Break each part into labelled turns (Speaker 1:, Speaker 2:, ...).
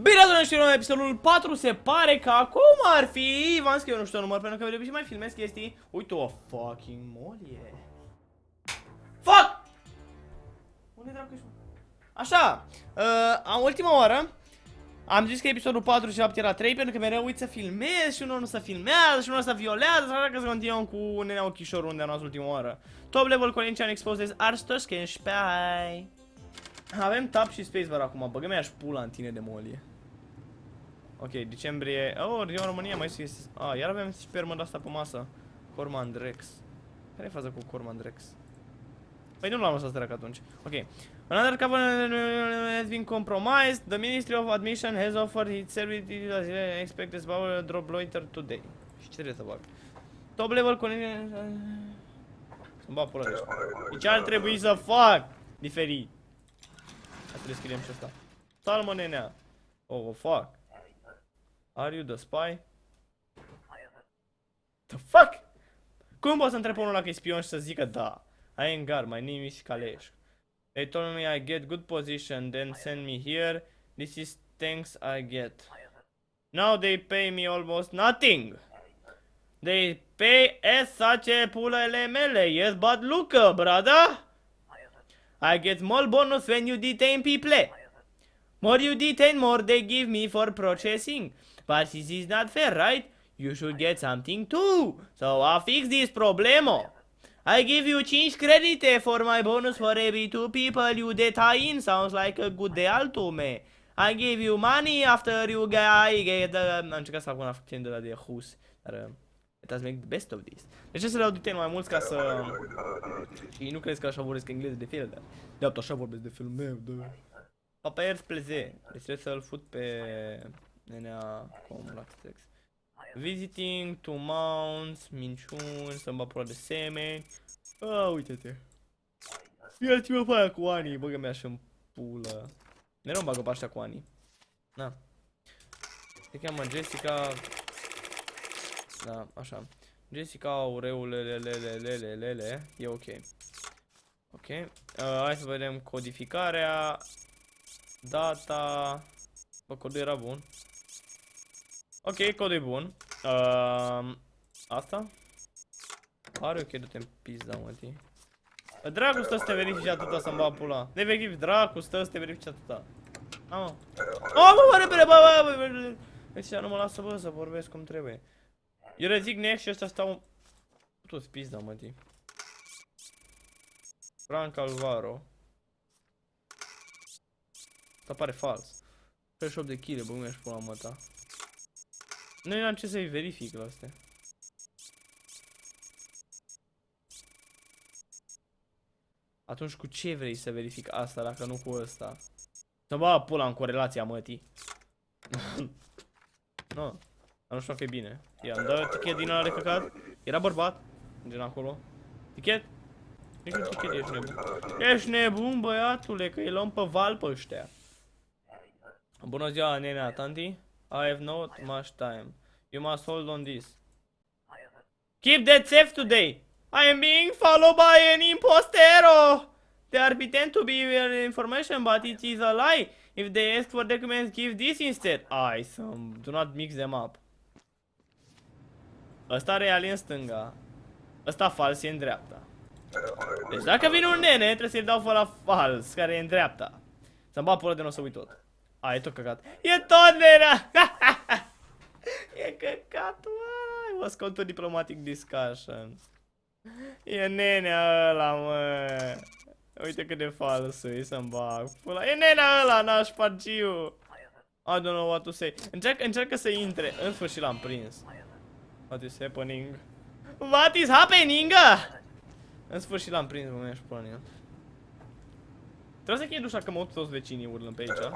Speaker 1: Bine, doamne, și la episodul 4 se pare că acum ar fi V-am scris eu nu știu număr pentru că de și mai filmez chestii. Uite o fucking molie. Fuck! Unde dracu ești? Așa, uh, am ultima oară. Am zis că episodul 4 și 7 era 3 pentru că mereu uit să filmez și unul nu să filmează și unul să violează. Așa că să continuăm cu nenea ochișorul unde am luat ultima oară. Top level Corinthian Exposed Arstos Kenshpai avem tab și spacebar acum, băgă-mi aș pula în tine de molie. Ok, decembrie... Oh, în România mai scris... Ah, iar avem spermă de asta pe masă. Cormandrex. Care e faza cu Cormandrex? Păi nu l-am lăsat drac atunci. Ok. Another covenant has been compromised. The Ministry of Admission has offered its services as expected power drop loiter today. Și ce trebuie să fac? Top level cu... Să-mi bag pula de Deci ce ar trebui să fac? Diferit. Hai să descriem și asta. Salmă, nenea. Oh, oh, fuck. Are you the spy? The fuck? Cum poți să întreb unul ăla că e spion și să zică da? I ain't got, my name is Kalesh. They told me I get good position, then send me here. This is thanks I get. Now they pay me almost nothing. They pay as such a pulele mele, yes, but look, brother. I get more bonus when you detain people. More you detain, more they give me for processing. But this is not fair, right? You should get something too. So I'll fix this problemo. I give you 5 credite for my bonus for every two people you detain. Sounds like a good deal to me. I give you money after you guy get the... Am încercat să fac un accent de la de Hus, dar... Uh, let us make the best of this. De ce să le auditez mai mulți ca să... Și nu crezi că așa vorbesc engleză de fel, dar... De fapt, așa vorbesc de filmul meu, da. Papa Earth Pleze. Deci trebuie să-l fut pe... Nenea... Cum la text. Visiting, two mounts, minciuni, să-mi bag pula de semeni. Ah, uite-te. Ia-ți-mă pe aia cu Ani, băgă mea și în pulă. Mereu bagă pe aștia cu Ani. Na. Se cheamă Jessica... Da, așa. Jessica Aureulelelelelelele, e ok. Ok. Uh, hai să vedem codificarea. Data. Bă, codul era bun. Ok, codul e bun. Uh, asta? Are ok, du-te în pizda, mă, tii. Dracu stă să te verifici atâta să-mi bag pula. De verifici, dracu stă să te verifici atâta. Am. Oh, mă, mă, repede, bă, bă, bă, bă. Deci nu mă lasă, bă, să vorbesc cum trebuie. Eu rezic next și ăsta stau... Tu-ți pizda, mă, tii. Frank Alvaro. Asta pare fals. 38 de kg, bă, mi-aș pula mă ta. Nu am ce să-i verific la astea. Atunci cu ce vrei să verific asta dacă nu cu ăsta? Să bă pula în corelația mătii. nu. No. Nu știu că e bine. Ia, îmi dă tichet din ăla de căcat. Era bărbat. Din acolo. Tichet? Nici nu tichet, ești nebun. Ești nebun, băiatule, că îi luăm pe val pe ăștia. Bună ziua, nenea, tanti. I have not much time. You must hold on this. Keep that safe today. I am being followed by an impostero. They are pretend to be information, but it is a lie. If they ask for documents, give this instead. Ai, some. Do not mix them up. Ăsta real e în stânga. Ăsta fals e în dreapta. Deci dacă vine un nene, trebuie să-i dau fără fals, care e în dreapta. Să-mi bag pula de nu o să uit tot. A, e tot căcat. E tot nenea! e căcat, măi! Was contul diplomatic discussion. E nenea ăla, mă. Uite cât de fals e să-mi bag pula. E nenea ăla, nașpagiu. I don't know what to say. Încearcă, încearcă să intre. În sfârșit l-am prins. What is happening? What is happening? În sfârșit l-am prins, mă, mi-aș pune el. Trebuie să închid ușa că mă toți vecinii urlăm pe aici.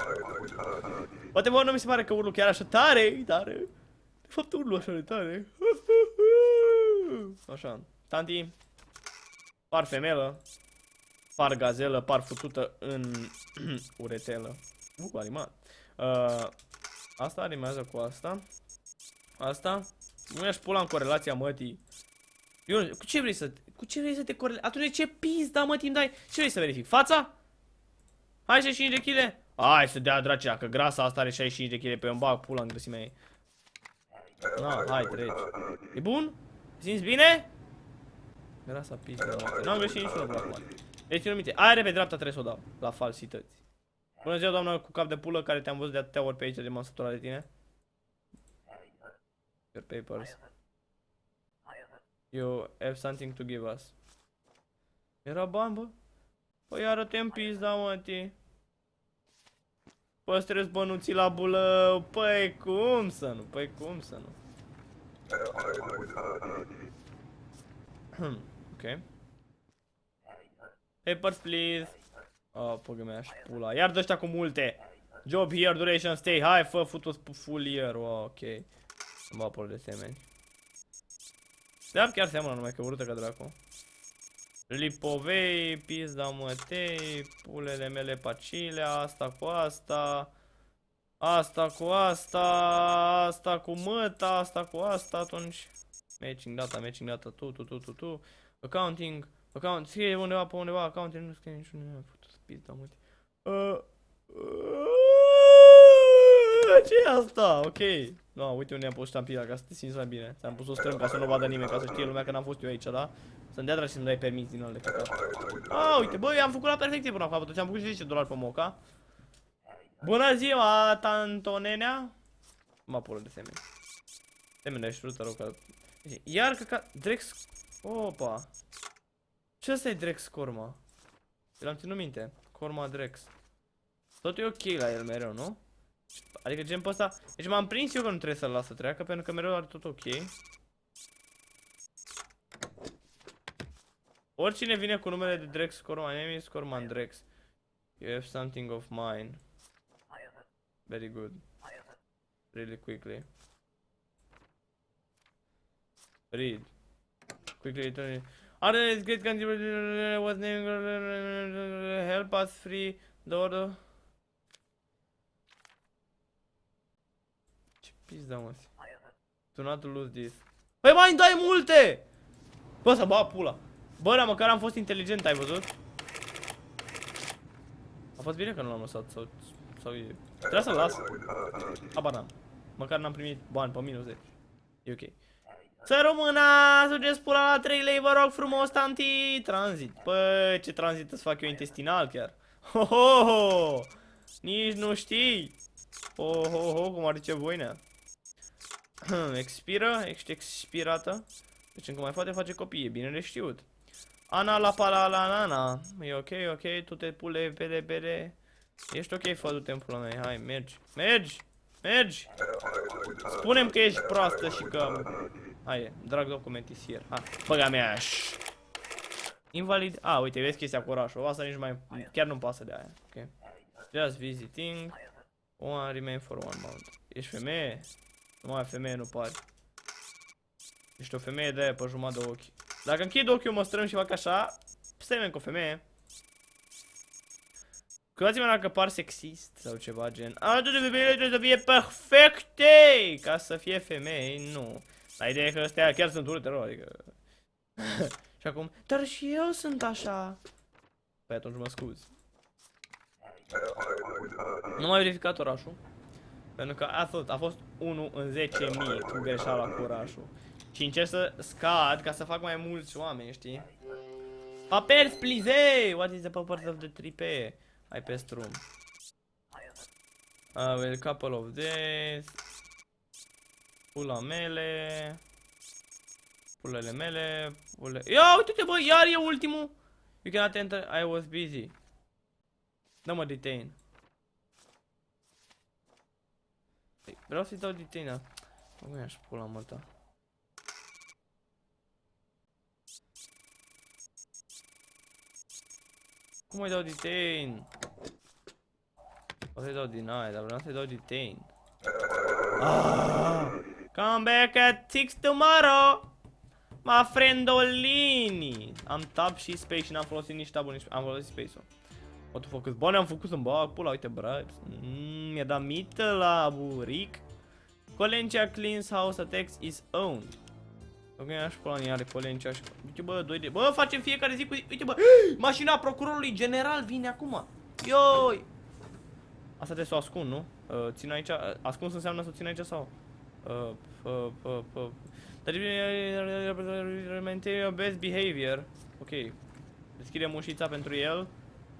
Speaker 1: Poate vă nu mi se pare că urlu chiar așa tare, tare. De fapt urlu așa de tare. Așa. Tanti. Par femelă. Par gazelă, par futută în uretelă. Uh, animat. Uh, asta animează cu asta. Asta. Nu mi-aș pula în corelația mătii. Eu, cu ce vrei să, cu ce vrei să te corelezi? Atunci ce pizda mă timp dai? Ce vrei să verific? Fața? Hai 65 de kg? Hai să dea dracea, că grasa asta are 65 de kg pe un bag, pula în grăsimea ei. Na, hai, treci. E bun? Te simți bine? Grasa pizda, Nu am greșit niciunul până acum. Deci, țin minte, aia pe dreapta trebuie să o dau, la falsități. Bună ziua, doamnă, cu cap de pulă, care te-am văzut de atâtea ori pe aici de m-am săturat de tine. Your papers. You have something to give us. Era bani, bă? Păi arăte în pizda, mă, ti. Păstrezi bănuții la bulă. Păi cum să nu? Păi cum să nu? ok. Papers, please. Oh, păgă mea și pula. Iar de ăștia cu multe. Job here, duration, stay. Hai, fă, fut full year. Oh, ok. Îmi va de semeni. Da, chiar seamănă numai că urâtă ca dracu. Lipovei, pizda mătei, pulele mele pacile, asta cu asta. Asta cu asta, asta cu măta, asta cu asta, atunci... Matching data, matching data, tu, tu, tu, tu, tu. Accounting, account, scrie undeva pe undeva, accounting, nu scrie niciunul, putut pizda mătii. Uh, uh, ce e asta? Ok. No, uite unde am pus ștampila ca să te simți mai bine. Ți-am pus o strâng ca să nu vadă nimeni, ca să știe lumea că n-am fost eu aici, da? Să-mi dea dragi să-mi dai permis din ale căcat. Ah, uite, băi, am făcut la perfecție până acum, ți-am făcut și 10 dolari pe moca. Bună ziua, tantonenea. Mă pulă de semen. Semen de ștrută rău că... Iar că ca... Drex... Opa. Ce ăsta e Drex Corma? L-am ținut minte. Corma Drex. Tot e ok la el mereu, nu? Adică gen pe ăsta... Deci m-am prins eu că nu trebuie să-l las să treacă, pentru că mereu are tot ok. Oricine vine cu numele de Drex Corman, my name is Corman Drex. You have something of mine. Very good. Really quickly. Read. Quickly return. Other great country was named help us free the order. Pizda, mă. Do not lose this. Păi mai îmi dai multe! Bă, să bag pula. Bă, dar măcar am fost inteligent, ai văzut? A fost bine că nu l-am lăsat sau... sau e... Trebuia să-l las. Habar n-am. Măcar n-am primit bani pe minus 10. E ok. Să rămâna, sugeți pula la 3 lei, vă rog frumos, tanti. Tranzit. Păi, ce tranzit să fac eu intestinal chiar. Ho, ho, ho. Nici nu știi. Ho, ho, ho, cum ar zice voinea. Expiră, ești expirată. Deci încă mai poate face copii, e bine de știut. Ana la pala la nana. E ok, ok, tu te pule pede pede. Ești ok, fă du-te în pula mea, hai, mergi. Mergi! Mergi! Spunem că ești proastă și că... Hai, drag document is here. Ha, băga mea. Invalid. A, uite, vezi chestia cu orașul. Asta nici mai... Chiar nu-mi pasă de aia. Ok. Just visiting. One remain for one month. Ești femeie? Nu mai femeie nu pare. Ești o femeie de aia pe jumătate de ochi. Dacă închid ochiul, mă strâng și fac așa, semn cu o femeie. Scuzați-mă dacă par sexist sau ceva gen. A, toate femeile trebuie să fie perfecte ca să fie femei, nu. Dar ideea e că astea chiar sunt urâte rău, adică... și acum, dar și eu sunt așa. Păi atunci mă scuz. Nu mai verificat orașul. Pentru că a fost, a fost 1 în 10.000 cu greșeala cu orașul. Și încerc să scad ca să fac mai mulți oameni, știi? Papers, please! What is the purpose of the tripe? Hai pe strum. Uh, with a couple of days. Pula mele. Pulele mele. Pule... Ia, uite-te, bă, iar e ultimul. You cannot enter, I was busy. Nu mă detain. Păi, vreau să-i dau detain, Nu i-aș pula mă ta. Cum îi dau detain? O să-i dau deny, dar vreau să-i dau detain. Ah! Come back at 6 tomorrow! My friendolini! Am tab și space și n-am folosit nici tabul, nici... Am folosit space-ul. What the fuck, câți bani am făcut să-mi bag pula, uite bribes. Mm, mi-a dat mită la buric. Colencia cleans house attacks is owned. Ok, aș pula în iară colencia și... Uite bă, doi de... Bă, facem fiecare zi cu... Uite bă, mașina procurorului general vine acum. Ioi! Asta trebuie să o ascund, nu? Uh, țin aici, uh, ascuns înseamnă să o țin aici sau? Uh, uh, uh, uh. Maintain your best behavior. Ok. Deschidem ușița pentru el.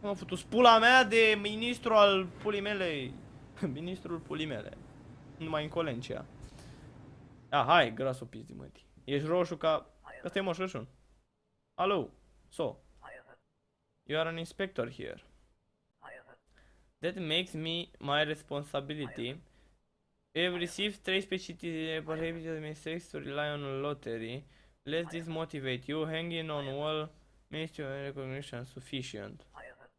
Speaker 1: Am făcut pula mea de ministru al pulii mele. Ministrul pulii mele. Numai în Colencia. Ah, hai, grasul pizdi, măti. Ești roșu ca... Asta e Moș Crăciun. Alo, so. You are an inspector here. That makes me my responsibility. We have received three specific prohibited mistakes to rely on lottery. Let this motivate you. Hanging on wall ministry of recognition sufficient.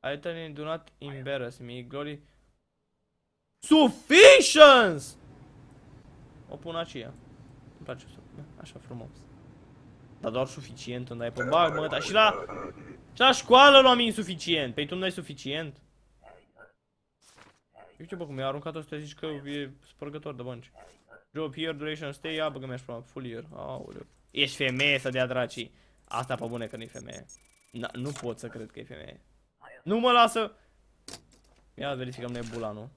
Speaker 1: I tell you, do not embarrass me. Glory. Sufficient! O pun aceea. Îmi place să așa frumos. Dar doar suficient îmi dai pe bag, mă, dar și la... Și la școală luam insuficient. Păi tu nu dai suficient? Uite bă cum mi-a aruncat o să te zici că e spărgător de bănci. Job here, duration stay, ia băgă mi-aș problema, full year. Aoleu. Ești femeie să dea dracii. Asta pe bune că nu-i femeie. Na, nu pot să cred că e femeie. Nu mă lasă! Ia verificăm noi bulanul.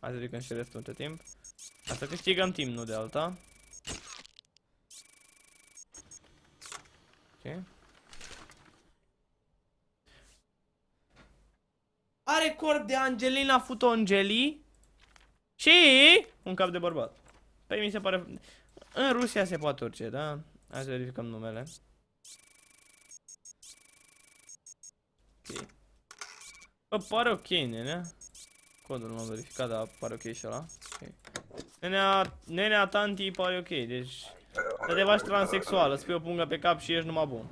Speaker 1: Hai să verificăm și restul între timp. Asta câștigăm timp, nu de alta. Ok. Are corp de Angelina Futongeli și un cap de bărbat. Păi mi se pare... În Rusia se poate orice, da? Hai să verificăm numele. Ok. Bă, pare ok, nene. Codul nu am verificat, dar pare ok și ăla. Okay. Nenea, nenea tanti pare ok, deci... Să te faci transexuală, să fii o pungă pe cap și ești numai bun.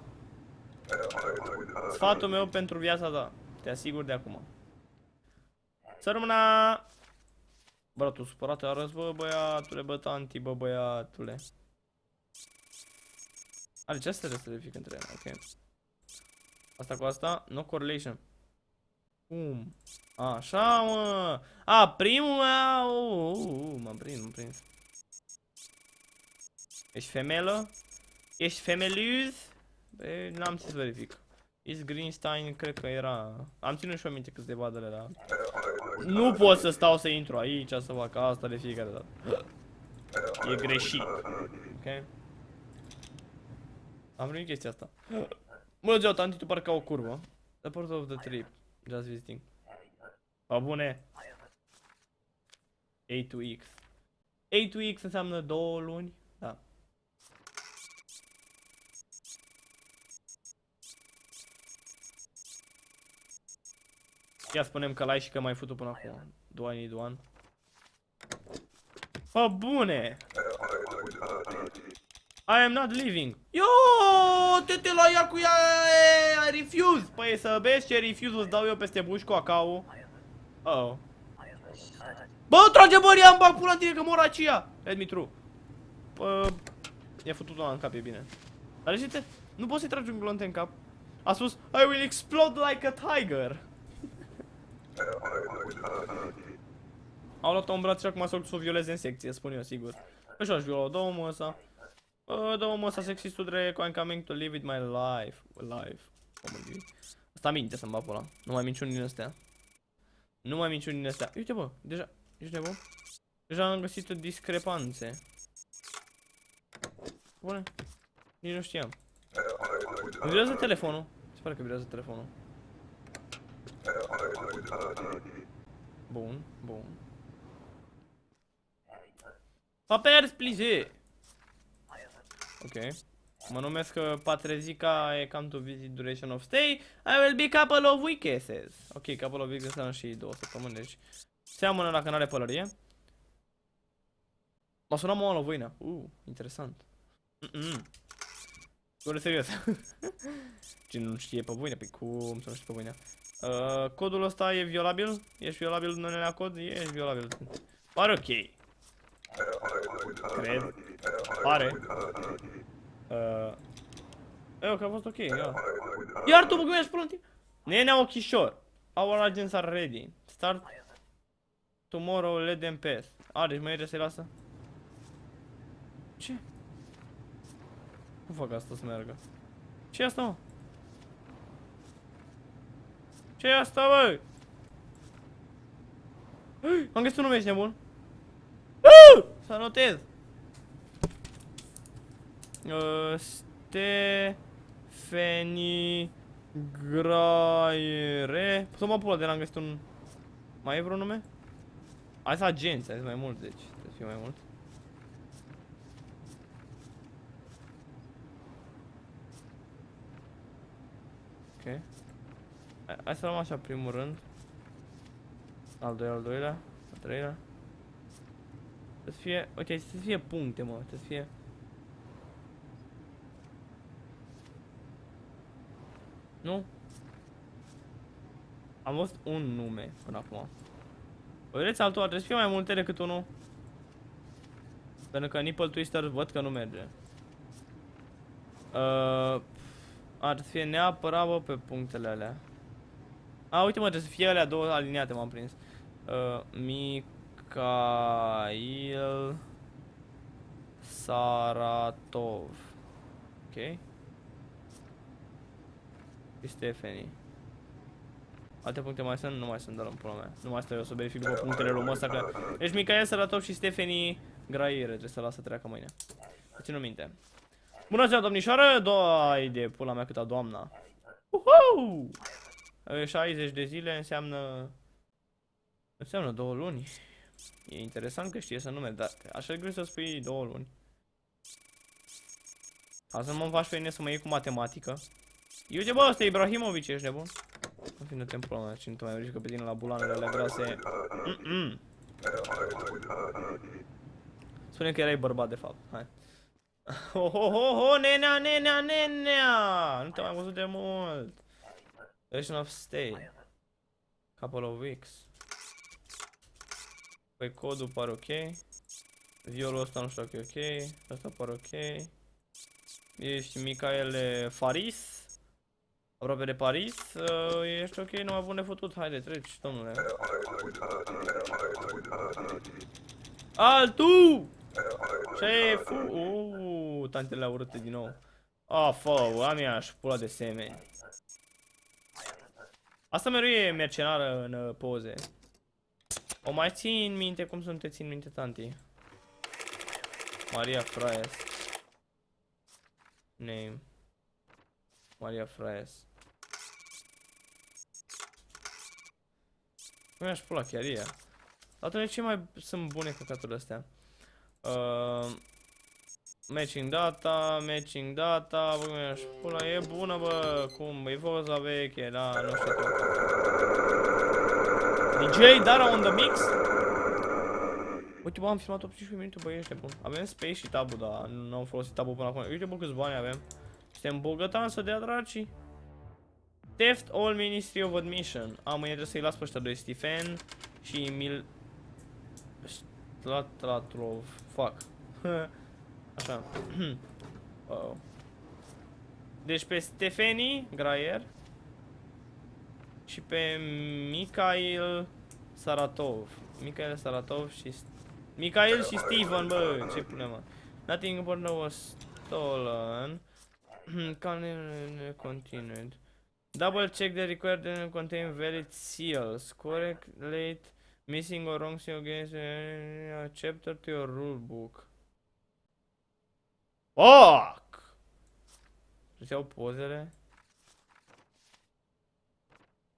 Speaker 1: Sfatul meu pentru viața ta. Te asigur de acum. Să rămână... Bă, tu supărat arăți, bă, băiatule, bă, tanti, bă, băiatule. Are ce asta trebuie să verific între ele, ok. Asta cu asta, no correlation. Cum? Așa, mă. A, primul meu. Uh, uh, uh, m-am prins, m-am prins. Ești femelă? Ești femeluz? Băi, n-am ce să verific. Is Greenstein, cred că era... Am ținut și o minte câteva de la... Nu pot să stau să intru aici, să fac asta de fiecare dată. E greșit. Ok? Am primit chestia asta. Bună ziua, tanti, tu parcă ca o curvă. The port of the trip. Just visiting. Pa bune. A to X. A to X înseamnă două luni. Da. Ia spunem că l-ai și că mai futu până acum. Do I need one? Pa bune! I am not leaving. Yo, tete la ea cu ea, I refuse. Păi să vezi ce refuse îți dau eu peste buș cu acau. Uh oh. Bă, trage băria în bag pula în tine că mor aceea. Let me true. Bă, i-a făcut una în cap, e bine. Dar te, nu poți să-i tragi un glonte în cap. A spus, I will explode like a tiger. Au luat-o în braț și acum să o violeze în secție, spun eu sigur. Așa aș viola, dă-o mă ăsta. Uh, dă mă, să sexistul dracu, I'm coming to live with my life. Life. Oh Asta minte să-mi bag ăla. Nu mai minciuni din astea. Nu mai minciuni din astea. Uite bă, deja, ești nebun? Deja am găsit discrepanțe. Bune. Nici nu știam. Vibrează telefonul. Se pare că vibrează telefonul. Bun, bun. Papers, please! Ok. Mă numesc uh, Patrezica, I come to visit duration of stay. I will be couple of weeks. Ok, couple of weeks înseamnă și două săptămâni, deci seamănă la canale pălărie. M-a sunat mă la voina. Uh, interesant. Mm -mm. Doar serios. Cine nu știe pe voina? Păi cum să nu știe pe voina? Uh, codul ăsta e violabil? Ești violabil în la cod? Ești violabil. Pare ok. Cred. Pare. Uh, eu că a fost ok, ia. Iar tu, bă, cum ești până Nenea ochișor. Our agents are ready. Start tomorrow, let them pass. A, deci mai e să-i lasă? Ce? Cum fac asta să meargă? ce e asta, mă? ce e asta, bă? Am găsit un nume, ești nebun? Uh! Să notez. Uh, Stefani Graiere. Să mă pula de l-am găsit un... Mai e vreun nume? Hai să agenți, hai să mai mult, deci trebuie să fie mai mult. Ok. Hai, hai să luăm așa primul rând. Al doilea, al doilea, al treilea. Trebuie să fie, ok, să fie puncte, mă, trebuie să fie... Nu? Am văzut un nume până acum. Vedeți altul, ar trebui să fie mai multe decât unul. Pentru că Nipple Twister văd că nu merge. Uh, ar trebui să fie neapărat bă, pe punctele alea. A, uite mă, trebuie să fie alea două aliniate, m-am prins. Uh, Mikhail Saratov. Ok. Și Stephanie. Alte puncte mai sunt? Nu mai sunt, dar în pula mea. Nu mai stau eu să verific după punctele lui ăsta că... Deci Micael Saratov și Stephanie Graiere, trebuie să lasă treacă mâine. Ținu minte. Bună ziua, domnișoară! Doi de pula mea câta doamna. Uhu! 60 de zile înseamnă... Înseamnă două luni. E interesant că știe să nume, dar așa greu să spui două luni. Hai să mă învaci pe mine să mă iei cu matematică. Uite bă, ăsta e Ibrahimovic, ești nebun? Nu fi de pula mea, cine te mai verifică pe tine la bulanele alea grase. Mm -mm. Spune că erai bărbat de fapt, hai. Ho, ho, ho, ho, nenea, nenea, nenea! Nu te-am mai văzut de mult. Duration of stay. Couple of weeks. Păi codul pare ok. Violul ăsta nu știu dacă e ok. Asta pare ok. Ești Michael Faris. Aproape de Paris. Uh, ești ok, nu mai bun de futut. Haide, treci, domnule. Altu! Șeful! Uuu, tantele urâte din nou. Ah, fă, am ea și pula de semeni. Asta mereu e mercenară în uh, poze. O mai țin minte, cum sunt te țin minte, tanti? Maria Fraes. Name. Maria Fraes. Mi-aș pula chiar ea. Atunci ce mai sunt bune căcaturile astea? Uh, matching data, matching data, bă, mi-aș pula, e bună, bă, cum, e voza veche, da, nu știu tot. DJ Dara on the mix? Uite, bă, am filmat 18 minute, bă, ești bun. Avem space și tabul, dar nu am folosit tabul până acum. Uite, bă, câți bani avem. Suntem bogătan să dea dracii. Theft All Ministry of Admission. Am mâine trebuie să-i las pe ăștia doi, Stephen și Mil... Stratlatrov. Fuck. Așa. wow. Deci pe Stefani Graier și pe Mikhail Saratov. Mikhail Saratov și Mikhail și Steven, bă, ce problema. Nothing important was stolen. Continued. Double check the required and contain valid seals. Correlate missing or wrong seal against a chapter to your rulebook. Fuck! Să iau pozele.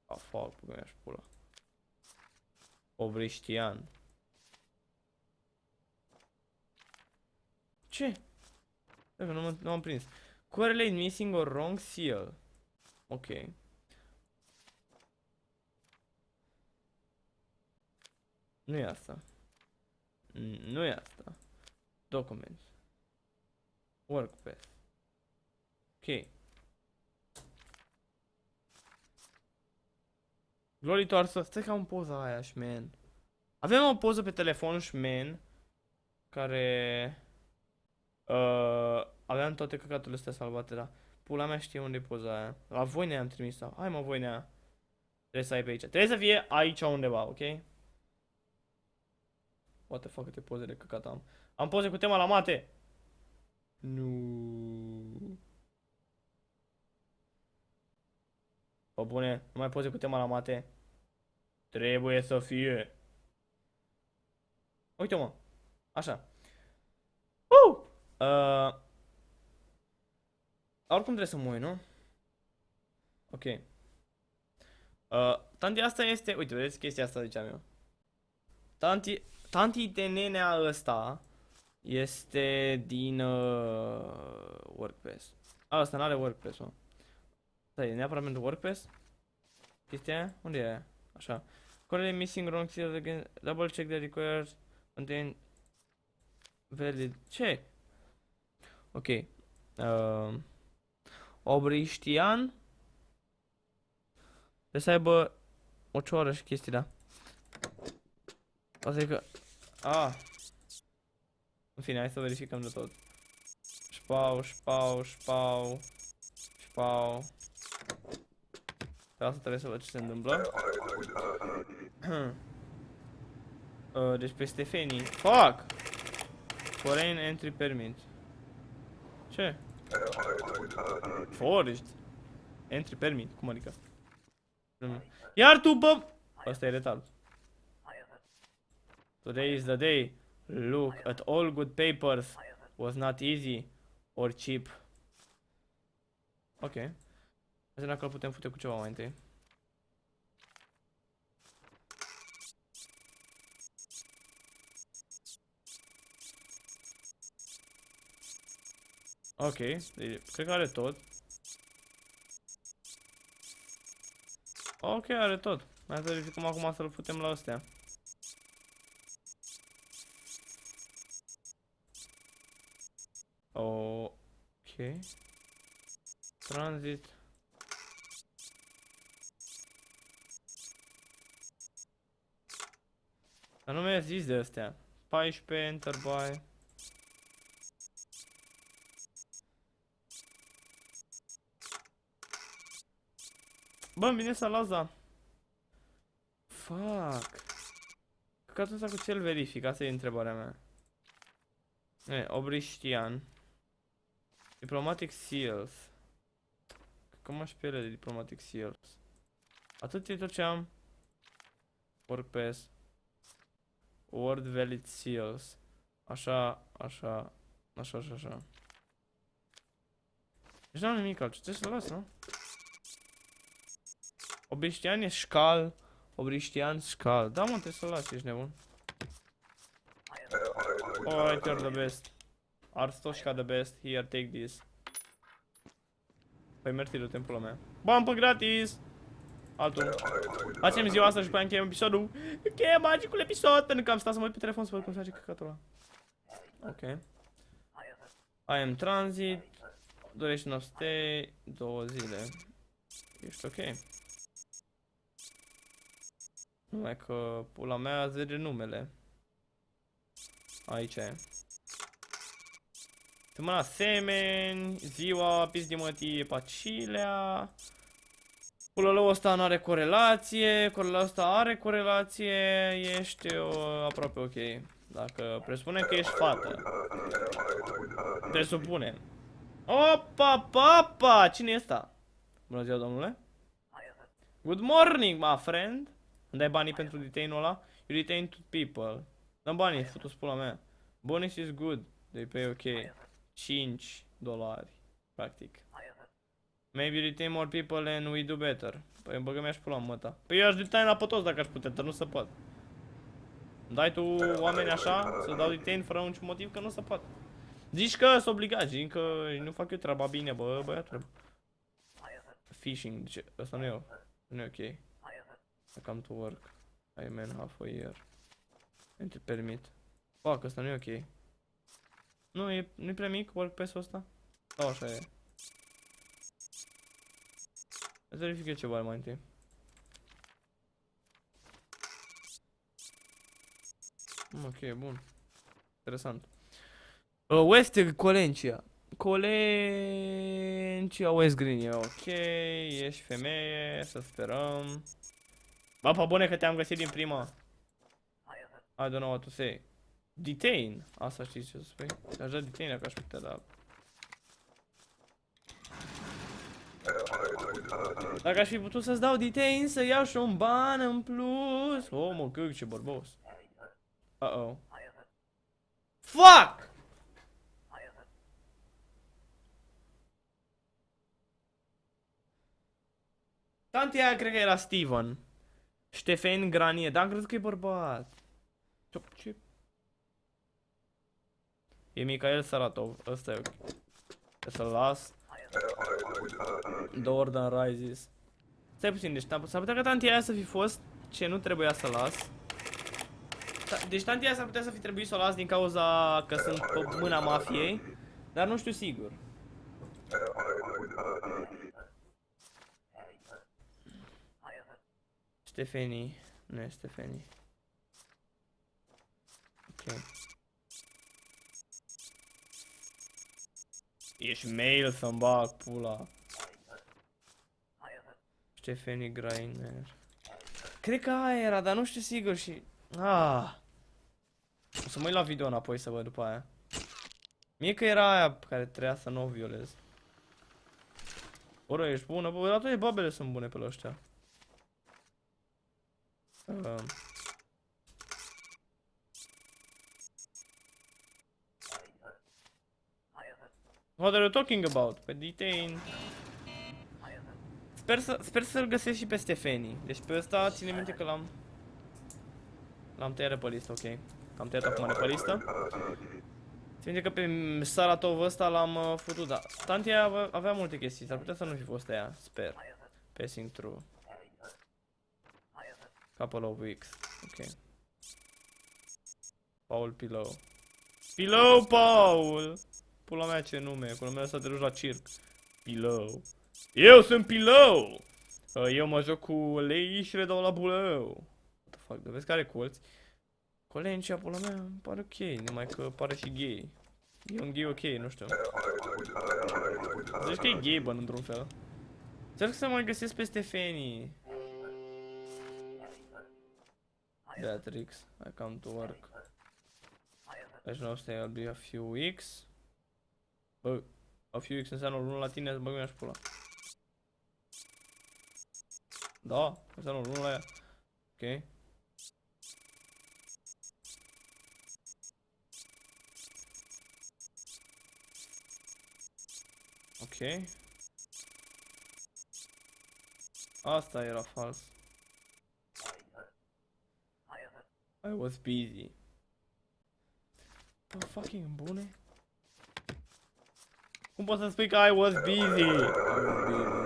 Speaker 1: A, fuck, băgă mi-aș pula. Ovriștian. Ce? Nu m-am prins. Correlate missing or wrong seal. Ok. Nu e asta. Nu e asta. Documents. Work path. Ok. Glory toarsă. Stai că am poza aia, șmen. Avem o poză pe telefon, șmen. Care... Uh, aveam toate căcaturile astea salvate, da. Pula mea știe unde e poza aia. La voi ne-am trimis-o. Hai mă, voi ne Trebuie să ai pe aici. Trebuie să fie aici undeva, ok? What the fuck, câte poze de căcat am. Am poze cu tema la mate. Nu. Pă bune, nu mai poze cu tema la mate. Trebuie să fie. Uite mă. Așa. Uh! Uh, oricum trebuie să mă uit, nu? Ok. Uh, tanti asta este... Uite, vedeți chestia asta ziceam eu. Tanti, tanti de nenea ăsta este din uh, WordPress. A, ăsta n-are WordPress, mă. Da, e neapărat pentru WordPress? Chestia aia? Unde e aia? Așa. Currently missing wrong field again. Double check the required contain valid. Ce? Ok. Uh, Obriștian. Trebuie să aibă o cioră și chestii, da. Asta e că... Ah. În fine, hai să verificăm de tot. Șpau, șpau, șpau. Șpau. Pe asta trebuie să văd ce se întâmplă. uh, deci pe Stefani. Fuck! Foreign entry permit. Ce? Forged. Entry permit. Cum adică? Iar tu, bă! Asta e retard. Today is the day. Look at all good papers. Was not easy or cheap. Ok. Hai dacă îl putem fute cu ceva mai întâi. Ok, deci, cred că are tot. Ok, are tot. Hai să verificăm acum să-l putem la astea. Ok. Transit. Dar nu mi-a zis de astea. 14, enter by. Bă, îmi vine să laza. Fuck. Căcatul ăsta cu ce-l verific? Asta e întrebarea mea. E, Obriștian. Diplomatic Seals. Cum aș pierde de Diplomatic Seals? Atât e tot ce am. WordPress. Word Valid Seals. Așa, așa, așa, așa, așa. Deci n-am nimic altceva, trebuie să las, nu? Obriștian e șcal. Obriștian șcal. Da, mă, trebuie să las, ești nebun. Alright, you're the best. Arstoșca the best. Here, take this. Păi mergi de tempul mea. Bam, pe gratis! Altul. Facem ziua asta și pe încheiem episodul. Încheiem magicul episod, pentru că am stat să mă uit pe telefon să văd cum se face căcatul ăla. Ok. I am transit. Duration of stay. Două zile. Ești ok. Numai că pula mea zede numele. Aici e. Săptămâna semeni, ziua, pisdimătie, pacilea. Pulălăul ăsta nu are corelație, corelația ăsta are corelație, ești o, aproape ok. Dacă presupune că ești fată. Presupune. Opa, papa! Cine e ăsta? Bună ziua, domnule. Good morning, my friend. Îmi dai banii pentru detain-ul ăla? You detain two people. Dăm banii, futu spula mea. Bonus is good. They pay ok. 5 dolari, practic. Maybe retain more people and we do better. Păi băgă mi-aș pula în măta. Păi eu aș detain la pe toți dacă aș putea, dar nu se pot. Dai tu oameni așa, să dau detain fără niciun motiv, că nu se poate. Zici că sunt obligați, zici că nu fac eu treaba bine, bă, băiatul. Fishing, deci ăsta nu e, nu e ok. I come to work. I man half a year. Nu te permit. Fuck, ăsta nu e ok. Nu, e, nu e prea mic workpace-ul ăsta? Sau așa e. Să verific eu ceva mai întâi. Ok, bun. Interesant. Uh, West Colencia. Colencia West Green e ok. Ești femeie, să sperăm. Bă, pe bune că te-am găsit din prima. I don't know what to say. Detain. Asta știți ce să spui. Aș da detain dacă aș putea, da. Dacă aș fi putut să-ți dau detain, să iau și un ban în plus. Oh, mă, cât ce bărbos. Uh-oh. Fuck! Tanti aia cred că era Steven. Ștefan Granie, dar am crezut că e bărbat. Ce? ce? E Michael Saratov, ăsta e ok. Să-l las. The Order Rises. Stai puțin, deci s-ar putea ca tantia aia să fi fost ce nu trebuia să las. Ta- Deci tantia aia s-ar putea să fi trebuit să o las din cauza că sunt pe mâna mafiei, dar nu știu sigur. Stefani, nu e Stefani. Ok. Ești mail să-mi bag pula. Stefani Grainer. Cred că aia era, dar nu știu sigur și... Ah. O să mă uit la video înapoi să văd după aia. Mie că era aia pe care trebuia să nu o violez. Bă, ești bună, bă, dar toate babele sunt bune pe la ăștia. Um. What are you talking about? Pe detain. Sper să, sper să-l găsesc și pe Stefani. Deci pe ăsta ține minte că l-am... L-am tăiat de pe listă, ok. Am tăiat acum de pe listă. Ține minte că pe Saratov ăsta l-am uh, futut, da. Tantia avea, avea multe chestii, s-ar putea să nu fi fost aia, sper. Passing through. Couple of weeks, ok. Paul Pilou. Pilou, Paul! Pula mea ce nume, cu numele ăsta te duci la circ. Pilou. Eu sunt Pilou! Uh, Eu mă joc cu lei și le dau la bulău. What the fuck, de vezi care colți? Colencea, pula mea, îmi pare ok, numai că pare și gay. E un gay ok, nu știu. Zici că e gay, bă, într-un fel. Încerc să mai găsesc pe Stefani. Beatrix, I come to work. Deci nu stay, I'll be a few weeks. Bă, a few weeks înseamnă o lună la tine, bă, mi-aș pula. Da, înseamnă o lună la ea. Ok. Ok. Asta era fals. I was busy. Bă, fucking bune. Cum poți să spui că I was busy? I was busy.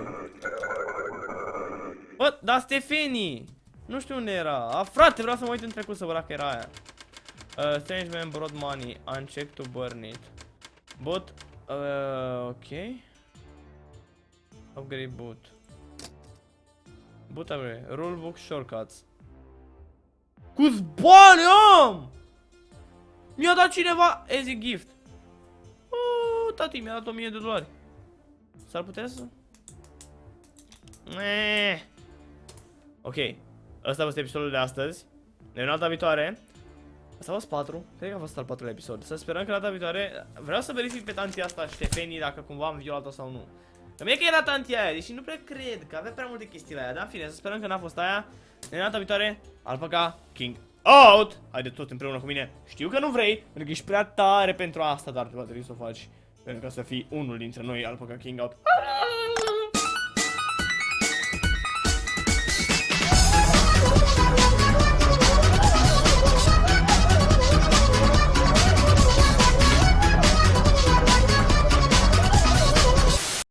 Speaker 1: Bă, dar Stefani! Nu știu unde era. A, frate, vreau să mă uit în trecut să văd dacă era aia. Uh, strange man brought money. Unchecked to burn it. But, uh, ok. Upgrade boot. Boot upgrade. Rulebook shortcuts. Cu bani am! Mi-a dat cineva as a gift. Uh, tati, mi-a dat 1000 de dolari. S-ar putea să... Eh. Ok. Asta a fost episodul de astăzi. Ne vedem data viitoare. Asta a fost 4. Cred că a fost al patrulea episod. Să sperăm că data viitoare... Vreau să verific pe tantia asta Ștefenii dacă cumva am violat-o sau nu. Că mie că era tantia aia, deși nu prea cred că avea prea multe chestii la ea, dar în fine, să sperăm că n-a fost aia. Ne vedem data viitoare. Alpaca King out! Haide tot împreună cu mine. Știu că nu vrei, pentru că ești prea tare pentru asta, dar va trebui să o faci. Pentru ca să fii unul dintre noi, Alpaca King out.